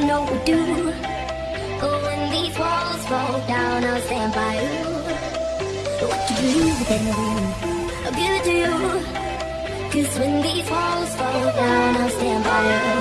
never know what do. But when these walls fall down, I'll stand by you. What you believe room, I'll give it to you. Cause when these walls fall down, I'll stand by you.